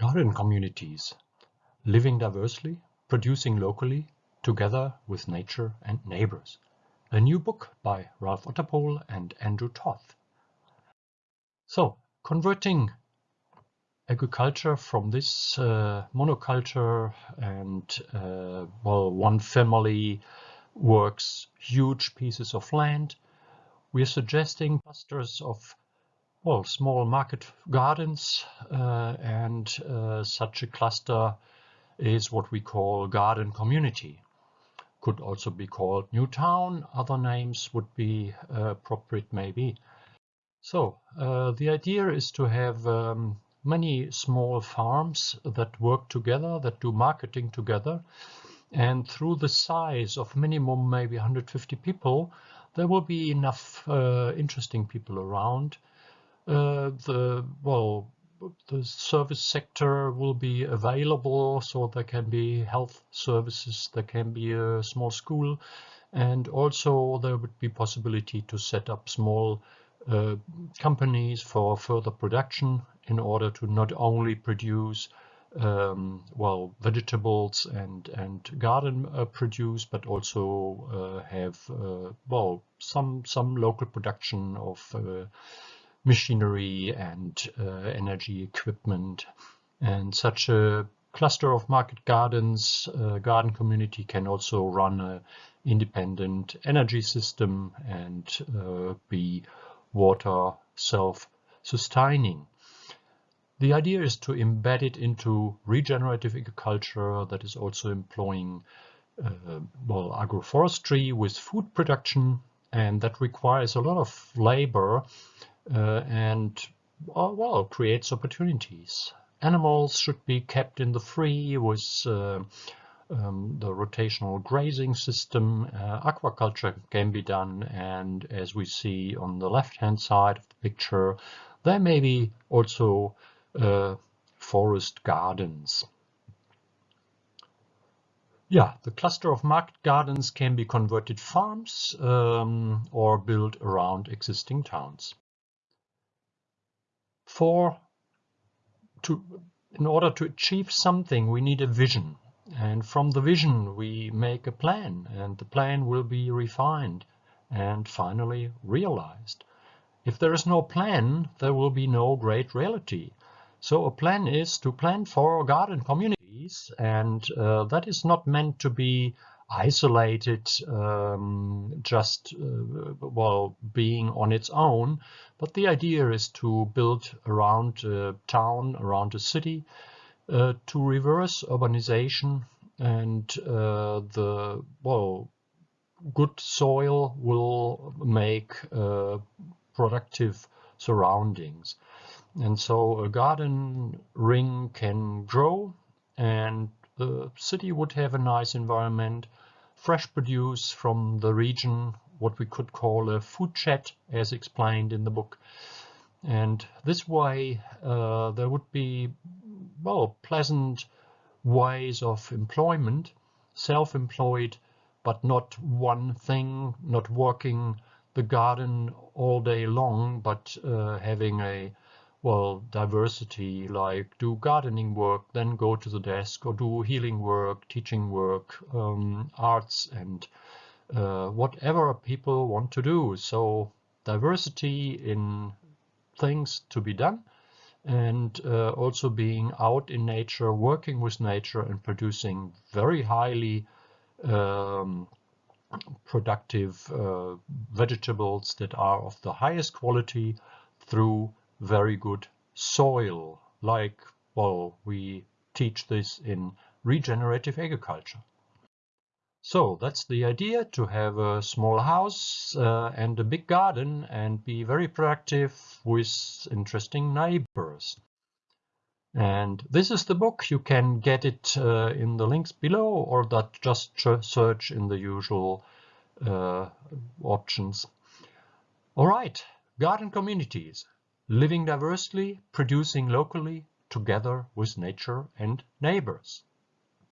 Garden communities, living diversely, producing locally, together with nature and neighbors. A new book by Ralf Otterpohl and Andrew Toth. So, converting agriculture from this uh, monoculture and uh, well, one family works huge pieces of land. We are suggesting clusters of well, small market gardens uh, and uh, such a cluster is what we call garden community. Could also be called new town. Other names would be uh, appropriate maybe. So uh, the idea is to have um, many small farms that work together, that do marketing together. And through the size of minimum maybe 150 people, there will be enough uh, interesting people around uh, the well the service sector will be available so there can be health services there can be a small school and also there would be possibility to set up small uh, companies for further production in order to not only produce um, well vegetables and and garden uh, produce but also uh, have uh, well some some local production of uh, machinery and uh, energy equipment. And such a cluster of market gardens, uh, garden community can also run an independent energy system and uh, be water self-sustaining. The idea is to embed it into regenerative agriculture that is also employing uh, well, agroforestry with food production and that requires a lot of labor uh, and uh, well creates opportunities. Animals should be kept in the free with uh, um, the rotational grazing system. Uh, aquaculture can be done and as we see on the left hand side of the picture there may be also uh, forest gardens. Yeah, the cluster of market gardens can be converted farms um, or built around existing towns for to in order to achieve something we need a vision. And from the vision we make a plan and the plan will be refined and finally realized. If there is no plan there will be no great reality. So a plan is to plan for garden communities and uh, that is not meant to be isolated, um, just uh, well being on its own. But the idea is to build around a town, around a city, uh, to reverse urbanization and uh, the well good soil will make uh, productive surroundings. And so a garden ring can grow and the city would have a nice environment fresh produce from the region, what we could call a food chat, as explained in the book. And this way, uh, there would be, well, pleasant ways of employment, self-employed, but not one thing, not working the garden all day long, but uh, having a well, diversity, like do gardening work, then go to the desk, or do healing work, teaching work, um, arts, and uh, whatever people want to do. So diversity in things to be done and uh, also being out in nature, working with nature and producing very highly um, productive uh, vegetables that are of the highest quality through very good soil, like, well, we teach this in regenerative agriculture. So that's the idea, to have a small house uh, and a big garden and be very productive with interesting neighbors. And this is the book. You can get it uh, in the links below or that just search in the usual uh, options. All right, garden communities living diversely, producing locally, together with nature and neighbors.